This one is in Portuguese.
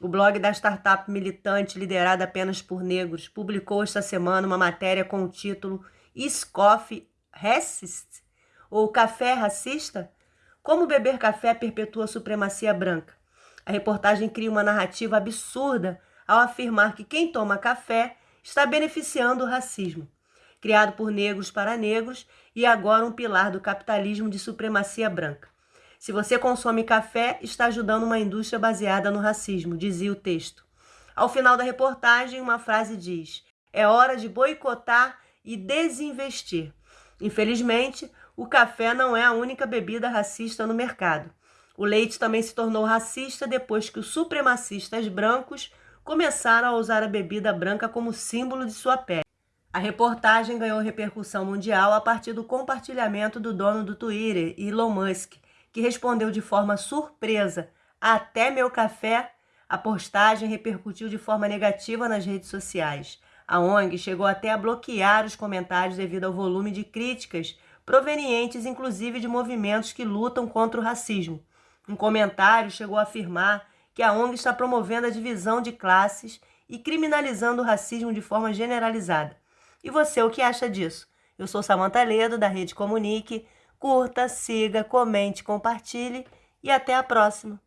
O blog da startup militante liderada apenas por negros publicou esta semana uma matéria com o título Is Coffee Racist? Ou Café Racista? Como beber café perpetua a supremacia branca. A reportagem cria uma narrativa absurda ao afirmar que quem toma café está beneficiando o racismo. Criado por negros para negros e agora um pilar do capitalismo de supremacia branca. Se você consome café, está ajudando uma indústria baseada no racismo, dizia o texto. Ao final da reportagem, uma frase diz: É hora de boicotar e desinvestir. Infelizmente, o café não é a única bebida racista no mercado. O leite também se tornou racista depois que os supremacistas brancos começaram a usar a bebida branca como símbolo de sua pele. A reportagem ganhou repercussão mundial a partir do compartilhamento do dono do Twitter, Elon Musk, que respondeu de forma surpresa: Até meu café? A postagem repercutiu de forma negativa nas redes sociais. A ONG chegou até a bloquear os comentários devido ao volume de críticas, provenientes inclusive de movimentos que lutam contra o racismo. Um comentário chegou a afirmar que a ONG está promovendo a divisão de classes e criminalizando o racismo de forma generalizada. E você, o que acha disso? Eu sou Samanta Ledo, da Rede Comunique. Curta, siga, comente, compartilhe e até a próxima!